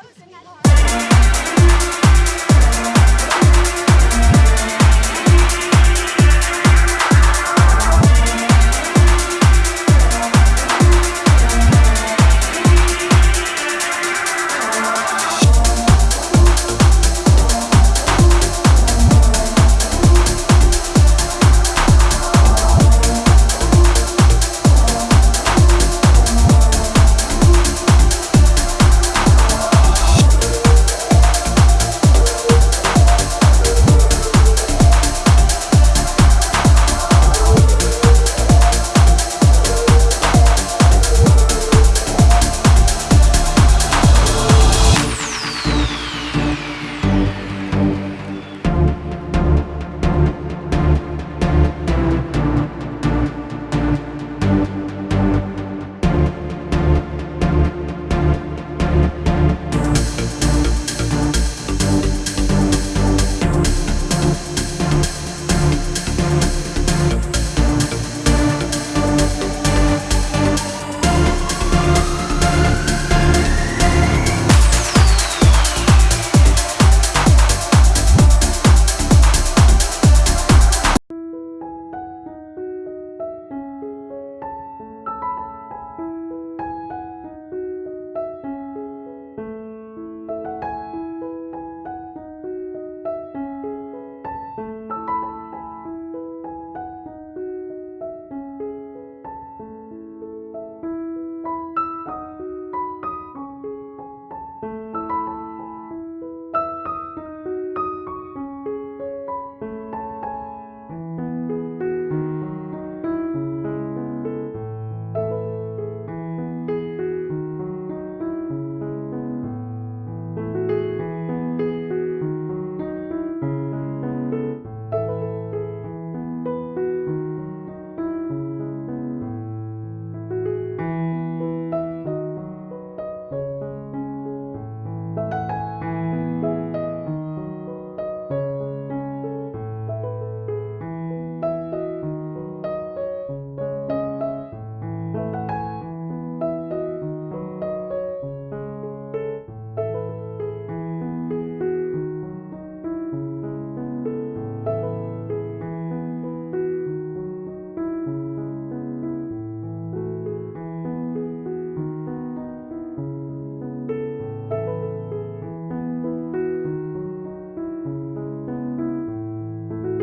frozen at heart.